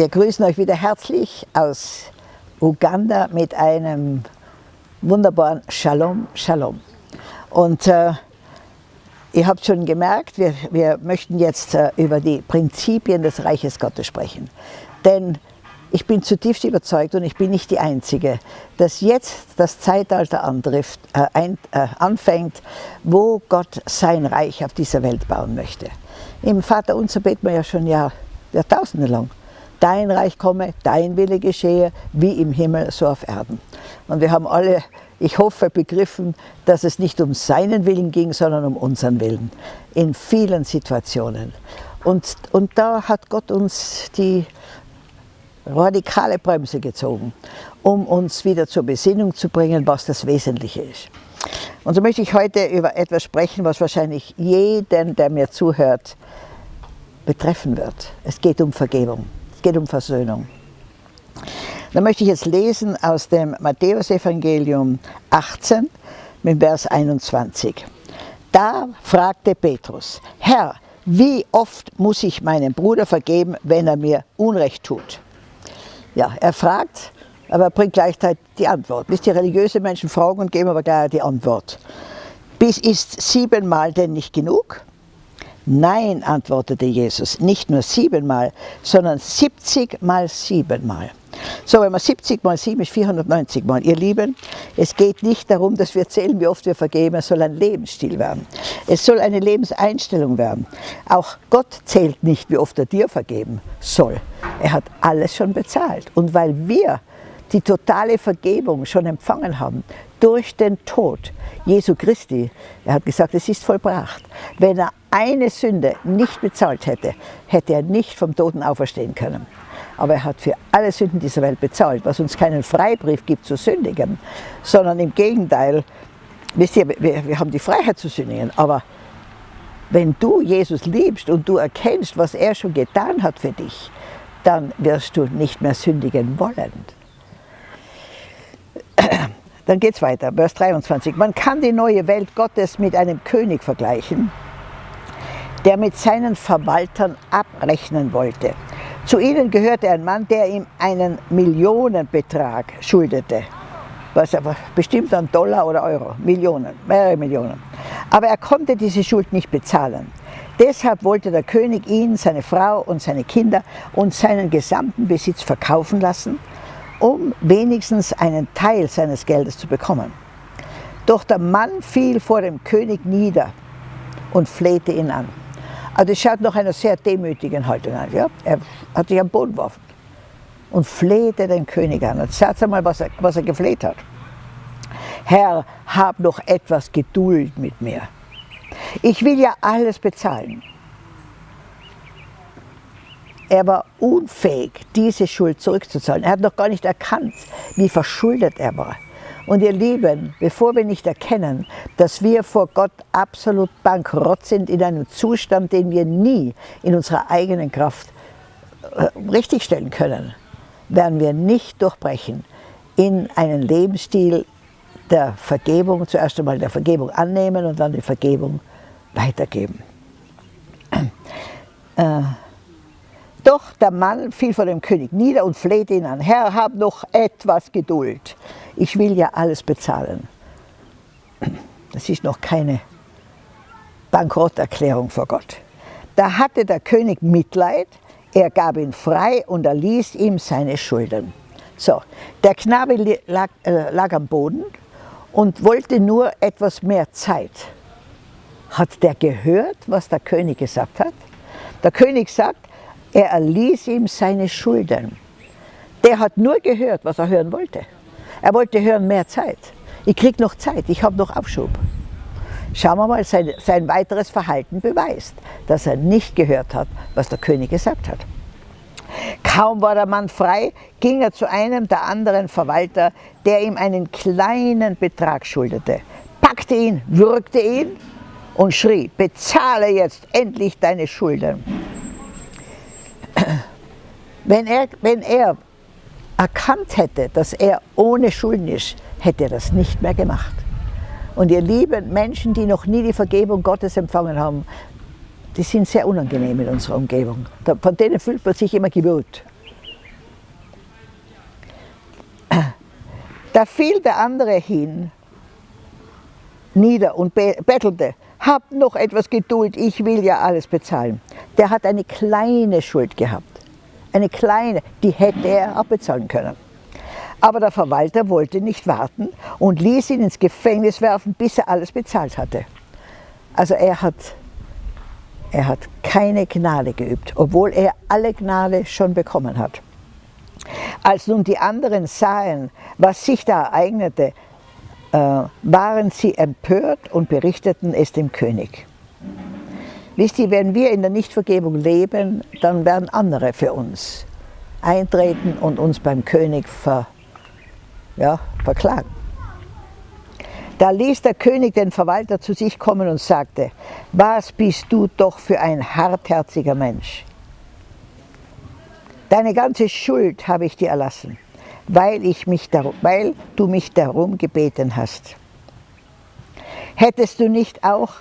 Wir grüßen euch wieder herzlich aus Uganda mit einem wunderbaren Shalom, Shalom. Und äh, ihr habt schon gemerkt, wir, wir möchten jetzt äh, über die Prinzipien des Reiches Gottes sprechen. Denn ich bin zutiefst überzeugt und ich bin nicht die Einzige, dass jetzt das Zeitalter antrifft, äh, ein, äh, anfängt, wo Gott sein Reich auf dieser Welt bauen möchte. Im Vater unser beten wir ja schon Jahr, Jahrtausende lang. Dein Reich komme, dein Wille geschehe, wie im Himmel, so auf Erden. Und wir haben alle, ich hoffe, begriffen, dass es nicht um seinen Willen ging, sondern um unseren Willen. In vielen Situationen. Und, und da hat Gott uns die radikale Bremse gezogen, um uns wieder zur Besinnung zu bringen, was das Wesentliche ist. Und so möchte ich heute über etwas sprechen, was wahrscheinlich jeden, der mir zuhört, betreffen wird. Es geht um Vergebung, es geht um Versöhnung. Da möchte ich jetzt lesen aus dem Matthäusevangelium 18 mit Vers 21. Da fragte Petrus, Herr, wie oft muss ich meinem Bruder vergeben, wenn er mir Unrecht tut? Ja, er fragt, aber er bringt gleichzeitig die Antwort. Wisst ihr, religiöse Menschen fragen und geben aber gleich die Antwort. Bis ist siebenmal denn nicht genug? Nein, antwortete Jesus, nicht nur siebenmal, sondern 70 mal siebenmal. So, wenn man 70 mal 7 ist 490 mal. Ihr Lieben, es geht nicht darum, dass wir zählen, wie oft wir vergeben. Es soll ein Lebensstil werden. Es soll eine Lebenseinstellung werden. Auch Gott zählt nicht, wie oft er dir vergeben soll. Er hat alles schon bezahlt. Und weil wir die totale Vergebung schon empfangen haben, durch den Tod Jesu Christi, er hat gesagt, es ist vollbracht. Wenn er eine Sünde nicht bezahlt hätte, hätte er nicht vom Toten auferstehen können aber er hat für alle Sünden dieser Welt bezahlt, was uns keinen Freibrief gibt zu sündigen, sondern im Gegenteil, wisst ihr, wir, wir haben die Freiheit zu sündigen, aber wenn du Jesus liebst und du erkennst, was er schon getan hat für dich, dann wirst du nicht mehr sündigen wollen. Dann geht es weiter, Vers 23. Man kann die neue Welt Gottes mit einem König vergleichen, der mit seinen Verwaltern abrechnen wollte. Zu ihnen gehörte ein Mann, der ihm einen Millionenbetrag schuldete. Was aber bestimmt an Dollar oder Euro, Millionen, mehrere Millionen. Aber er konnte diese Schuld nicht bezahlen. Deshalb wollte der König ihn, seine Frau und seine Kinder und seinen gesamten Besitz verkaufen lassen, um wenigstens einen Teil seines Geldes zu bekommen. Doch der Mann fiel vor dem König nieder und flehte ihn an. Also das schaut nach einer sehr demütigen Haltung an. Ja? Er hat sich am Boden geworfen und flehte den König an. Und sagt einmal, was er, was er gefleht hat. Herr, hab noch etwas Geduld mit mir. Ich will ja alles bezahlen. Er war unfähig, diese Schuld zurückzuzahlen. Er hat noch gar nicht erkannt, wie verschuldet er war. Und ihr Lieben, bevor wir nicht erkennen, dass wir vor Gott absolut bankrott sind in einem Zustand, den wir nie in unserer eigenen Kraft äh, richtigstellen können, werden wir nicht durchbrechen in einen Lebensstil der Vergebung, zuerst einmal der Vergebung annehmen und dann die Vergebung weitergeben. Äh, doch der Mann fiel vor dem König nieder und flehte ihn an, Herr, hab noch etwas Geduld. Ich will ja alles bezahlen. Das ist noch keine Bankrotterklärung vor Gott. Da hatte der König Mitleid, er gab ihn frei und erließ ihm seine Schulden. So, der Knabe lag, äh, lag am Boden und wollte nur etwas mehr Zeit. Hat der gehört, was der König gesagt hat? Der König sagt, er erließ ihm seine Schulden. Der hat nur gehört, was er hören wollte. Er wollte hören, mehr Zeit. Ich kriege noch Zeit, ich habe noch Aufschub. Schauen wir mal, sein, sein weiteres Verhalten beweist, dass er nicht gehört hat, was der König gesagt hat. Kaum war der Mann frei, ging er zu einem der anderen Verwalter, der ihm einen kleinen Betrag schuldete, packte ihn, würgte ihn und schrie, bezahle jetzt endlich deine Schulden. Wenn er, wenn er erkannt hätte, dass er ohne Schulden ist, hätte er das nicht mehr gemacht. Und ihr lieben Menschen, die noch nie die Vergebung Gottes empfangen haben, die sind sehr unangenehm in unserer Umgebung. Von denen fühlt man sich immer gewöhnt. Da fiel der andere hin, nieder und bettelte, habt noch etwas Geduld, ich will ja alles bezahlen. Der hat eine kleine Schuld gehabt eine kleine, die hätte er abbezahlen können. Aber der Verwalter wollte nicht warten und ließ ihn ins Gefängnis werfen, bis er alles bezahlt hatte. Also er hat, er hat keine Gnade geübt, obwohl er alle Gnade schon bekommen hat. Als nun die anderen sahen, was sich da ereignete, äh, waren sie empört und berichteten es dem König. Wisst ihr, wenn wir in der Nichtvergebung leben, dann werden andere für uns eintreten und uns beim König ver, ja, verklagen. Da ließ der König den Verwalter zu sich kommen und sagte, was bist du doch für ein hartherziger Mensch. Deine ganze Schuld habe ich dir erlassen, weil, ich mich darum, weil du mich darum gebeten hast. Hättest du nicht auch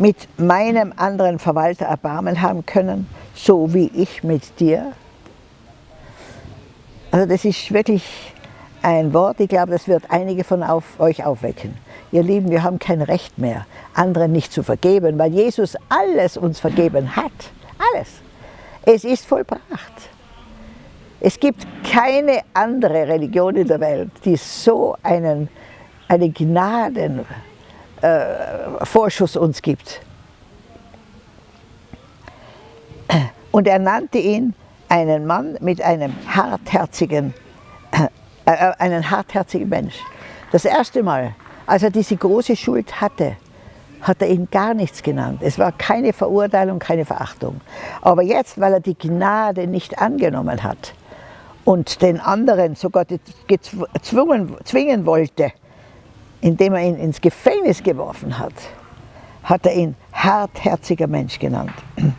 mit meinem anderen Verwalter Erbarmen haben können, so wie ich mit dir? Also das ist wirklich ein Wort, ich glaube, das wird einige von auf, euch aufwecken. Ihr Lieben, wir haben kein Recht mehr, anderen nicht zu vergeben, weil Jesus alles uns vergeben hat. Alles. Es ist vollbracht. Es gibt keine andere Religion in der Welt, die so einen, einen Gnadenvorschuss äh, uns gibt. Und er nannte ihn einen Mann mit einem hartherzigen, äh, äh, einen hartherzigen Mensch. Das erste Mal, als er diese große Schuld hatte, hat er ihn gar nichts genannt. Es war keine Verurteilung, keine Verachtung. Aber jetzt, weil er die Gnade nicht angenommen hat und den anderen sogar gezwungen, zwingen wollte, indem er ihn ins Gefängnis geworfen hat, hat er ihn hartherziger Mensch genannt.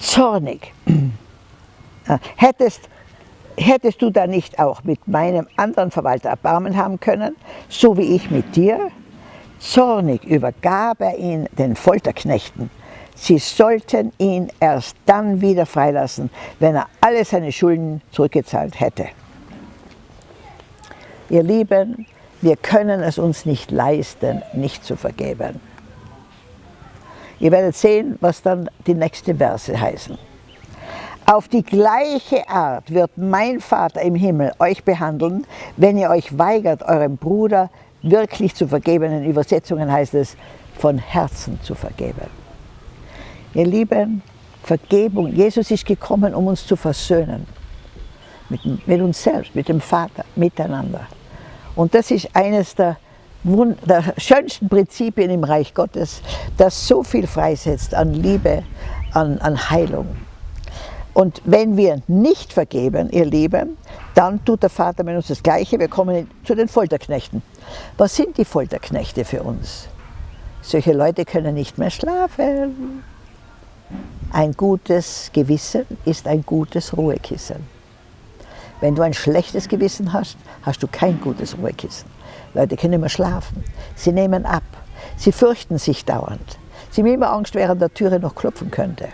Zornig. Hättest, hättest du da nicht auch mit meinem anderen Verwalter Erbarmen haben können, so wie ich mit dir? Zornig übergab er ihn den Folterknechten. Sie sollten ihn erst dann wieder freilassen, wenn er alle seine Schulden zurückgezahlt hätte. Ihr Lieben, wir können es uns nicht leisten, nicht zu vergeben. Ihr werdet sehen, was dann die nächsten Verse heißen. Auf die gleiche Art wird mein Vater im Himmel euch behandeln, wenn ihr euch weigert, eurem Bruder wirklich zu vergeben. In Übersetzungen heißt es, von Herzen zu vergeben. Ihr Lieben, Vergebung, Jesus ist gekommen, um uns zu versöhnen. Mit, mit uns selbst, mit dem Vater, miteinander. Und das ist eines der, der schönsten Prinzipien im Reich Gottes, das so viel freisetzt an Liebe, an, an Heilung. Und wenn wir nicht vergeben, ihr Lieben, dann tut der Vater mit uns das Gleiche. Wir kommen zu den Folterknechten. Was sind die Folterknechte für uns? Solche Leute können nicht mehr schlafen. Ein gutes Gewissen ist ein gutes Ruhekissen. Wenn du ein schlechtes Gewissen hast, hast du kein gutes Ruhekissen. Leute können immer schlafen. Sie nehmen ab. Sie fürchten sich dauernd. Sie haben immer Angst, an der Türe noch klopfen könnte.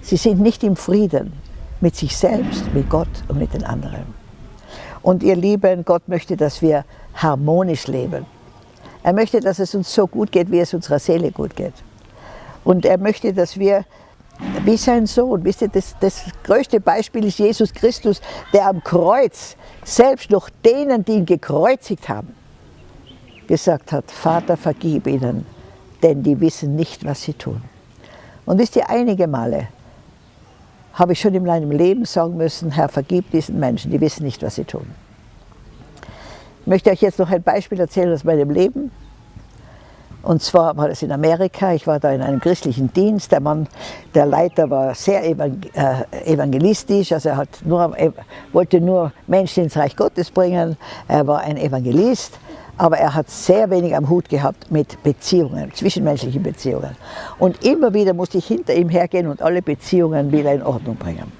Sie sind nicht im Frieden mit sich selbst, mit Gott und mit den anderen. Und ihr Lieben, Gott möchte, dass wir harmonisch leben. Er möchte, dass es uns so gut geht, wie es unserer Seele gut geht. Und er möchte, dass wir wie sein Sohn, wisst ihr, das, das größte Beispiel ist Jesus Christus, der am Kreuz selbst noch denen, die ihn gekreuzigt haben, gesagt hat, Vater, vergib ihnen, denn die wissen nicht, was sie tun. Und wisst ihr, einige Male habe ich schon in meinem Leben sagen müssen, Herr, vergib diesen Menschen, die wissen nicht, was sie tun. Ich möchte euch jetzt noch ein Beispiel erzählen aus meinem Leben. Und zwar war das in Amerika, ich war da in einem christlichen Dienst, der Mann, der Leiter war sehr äh, evangelistisch, also er nur, wollte nur Menschen ins Reich Gottes bringen, er war ein Evangelist. Aber er hat sehr wenig am Hut gehabt mit Beziehungen, zwischenmenschlichen Beziehungen. Und immer wieder musste ich hinter ihm hergehen und alle Beziehungen wieder in Ordnung bringen.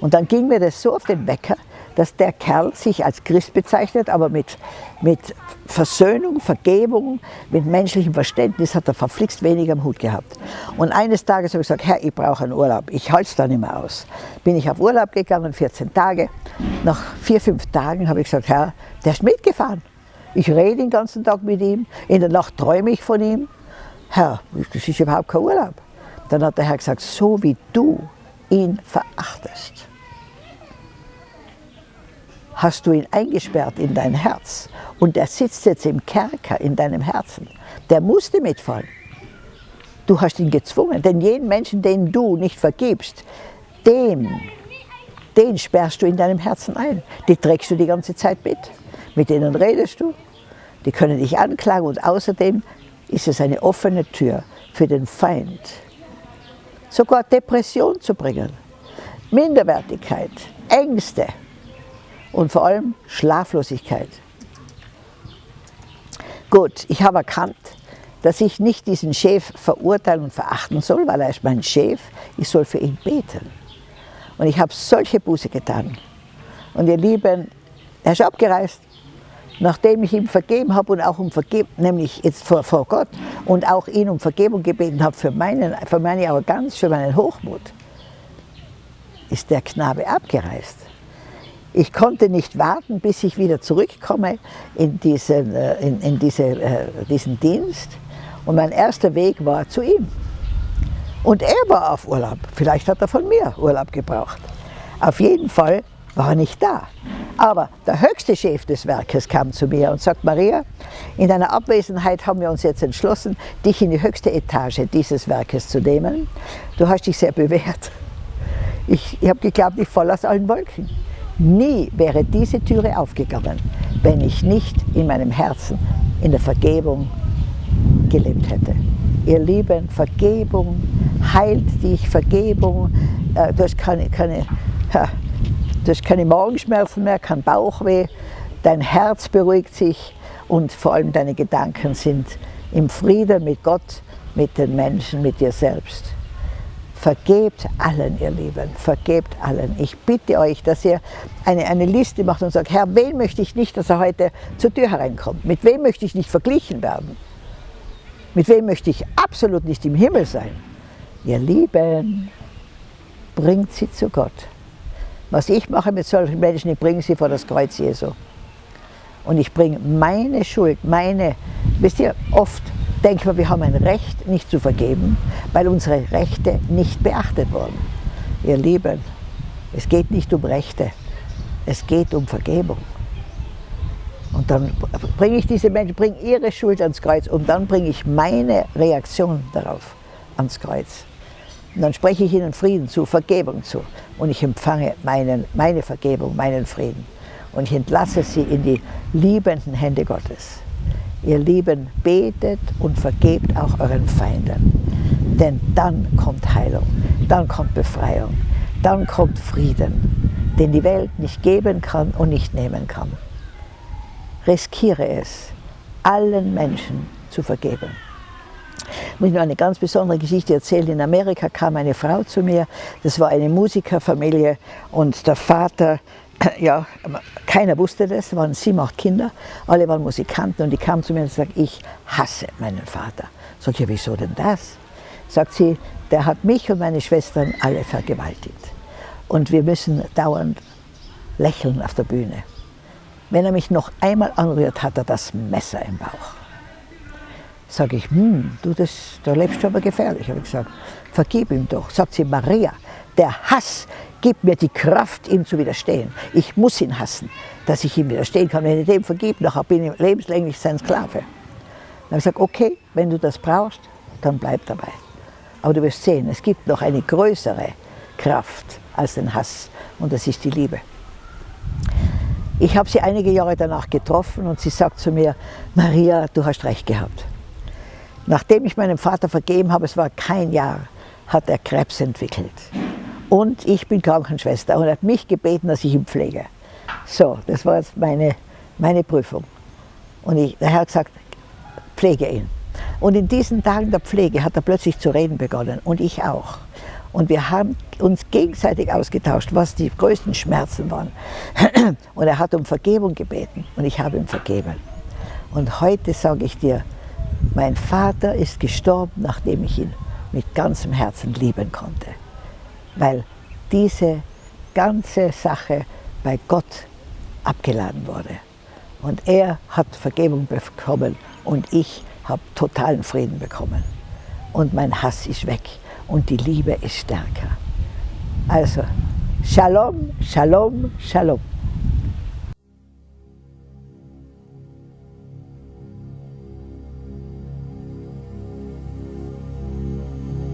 Und dann ging mir das so auf den Wecker, dass der Kerl sich als Christ bezeichnet, aber mit, mit Versöhnung, Vergebung, mit menschlichem Verständnis hat er verflixt wenig am Hut gehabt. Und eines Tages habe ich gesagt, Herr, ich brauche einen Urlaub, ich halte es da nicht mehr aus. Bin ich auf Urlaub gegangen, 14 Tage. Nach vier, fünf Tagen habe ich gesagt, Herr, der ist mitgefahren. Ich rede den ganzen Tag mit ihm, in der Nacht träume ich von ihm. Herr, das ist überhaupt kein Urlaub. Dann hat der Herr gesagt, so wie du ihn verachtest, hast du ihn eingesperrt in dein Herz und er sitzt jetzt im Kerker in deinem Herzen. Der musste mitfallen. Du hast ihn gezwungen, denn jeden Menschen, den du nicht vergibst, dem, den sperrst du in deinem Herzen ein. Die trägst du die ganze Zeit mit. Mit denen redest du, die können dich anklagen und außerdem ist es eine offene Tür für den Feind, sogar Depression zu bringen, Minderwertigkeit, Ängste und vor allem Schlaflosigkeit. Gut, ich habe erkannt, dass ich nicht diesen Chef verurteilen und verachten soll, weil er ist mein Chef, ich soll für ihn beten. Und ich habe solche Buße getan. Und ihr Lieben, er ist abgereist, nachdem ich ihm vergeben habe und auch um Vergebung, nämlich jetzt vor, vor Gott und auch ihn um Vergebung gebeten habe für, meinen, für meine Arroganz, für meinen Hochmut, ist der Knabe abgereist. Ich konnte nicht warten, bis ich wieder zurückkomme in diesen, äh, in, in diese, äh, diesen Dienst. Und mein erster Weg war zu ihm. Und er war auf Urlaub. Vielleicht hat er von mir Urlaub gebraucht. Auf jeden Fall war nicht da. Aber der höchste Chef des Werkes kam zu mir und sagt, Maria, in deiner Abwesenheit haben wir uns jetzt entschlossen, dich in die höchste Etage dieses Werkes zu nehmen. Du hast dich sehr bewährt. Ich, ich habe geglaubt, ich falle aus allen Wolken. Nie wäre diese Türe aufgegangen, wenn ich nicht in meinem Herzen in der Vergebung gelebt hätte. Ihr Lieben, Vergebung heilt dich, Vergebung, äh, du hast keine, keine Du hast keine Magenschmerzen mehr, kein Bauchweh, dein Herz beruhigt sich und vor allem deine Gedanken sind im Frieden mit Gott, mit den Menschen, mit dir selbst. Vergebt allen, ihr Lieben, vergebt allen. Ich bitte euch, dass ihr eine, eine Liste macht und sagt, Herr, wen möchte ich nicht, dass er heute zur Tür hereinkommt? Mit wem möchte ich nicht verglichen werden? Mit wem möchte ich absolut nicht im Himmel sein? Ihr Lieben, bringt sie zu Gott. Was ich mache mit solchen Menschen, ich bringe sie vor das Kreuz Jesu. Und ich bringe meine Schuld, meine, wisst ihr, oft denken wir, wir haben ein Recht, nicht zu vergeben, weil unsere Rechte nicht beachtet wurden. Ihr Lieben, es geht nicht um Rechte, es geht um Vergebung. Und dann bringe ich diese Menschen, bringe ihre Schuld ans Kreuz und dann bringe ich meine Reaktion darauf ans Kreuz. Und dann spreche ich ihnen Frieden zu, Vergebung zu. Und ich empfange meinen, meine Vergebung, meinen Frieden. Und ich entlasse sie in die liebenden Hände Gottes. Ihr Lieben, betet und vergebt auch euren Feinden. Denn dann kommt Heilung, dann kommt Befreiung, dann kommt Frieden, den die Welt nicht geben kann und nicht nehmen kann. Riskiere es, allen Menschen zu vergeben. Ich muss nur eine ganz besondere Geschichte erzählen. In Amerika kam eine Frau zu mir, das war eine Musikerfamilie und der Vater, ja, keiner wusste das, waren sieben, acht Kinder, alle waren Musikanten und die kamen zu mir und sagten, ich hasse meinen Vater. Sag ich, ja, wieso denn das? Sagt sie, der hat mich und meine Schwestern alle vergewaltigt. Und wir müssen dauernd lächeln auf der Bühne. Wenn er mich noch einmal anrührt, hat er das Messer im Bauch. Sage ich, hm, du, das, da lebst du aber gefährlich. Habe ich gesagt, vergib ihm doch. Sagt sie, Maria, der Hass gibt mir die Kraft, ihm zu widerstehen. Ich muss ihn hassen, dass ich ihm widerstehen kann. Wenn ich dem vergib, nachher bin ich lebenslänglich sein Sklave. Dann habe ich gesagt, okay, wenn du das brauchst, dann bleib dabei. Aber du wirst sehen, es gibt noch eine größere Kraft als den Hass und das ist die Liebe. Ich habe sie einige Jahre danach getroffen und sie sagt zu mir, Maria, du hast recht gehabt. Nachdem ich meinem Vater vergeben habe, es war kein Jahr, hat er Krebs entwickelt. Und ich bin Krankenschwester und hat mich gebeten, dass ich ihn pflege. So, das war jetzt meine, meine Prüfung. Und ich, der Herr hat gesagt, pflege ihn. Und in diesen Tagen der Pflege hat er plötzlich zu reden begonnen und ich auch. Und wir haben uns gegenseitig ausgetauscht, was die größten Schmerzen waren. Und er hat um Vergebung gebeten und ich habe ihm vergeben. Und heute sage ich dir, mein Vater ist gestorben, nachdem ich ihn mit ganzem Herzen lieben konnte. Weil diese ganze Sache bei Gott abgeladen wurde. Und er hat Vergebung bekommen und ich habe totalen Frieden bekommen. Und mein Hass ist weg und die Liebe ist stärker. Also, Shalom, Shalom, Shalom.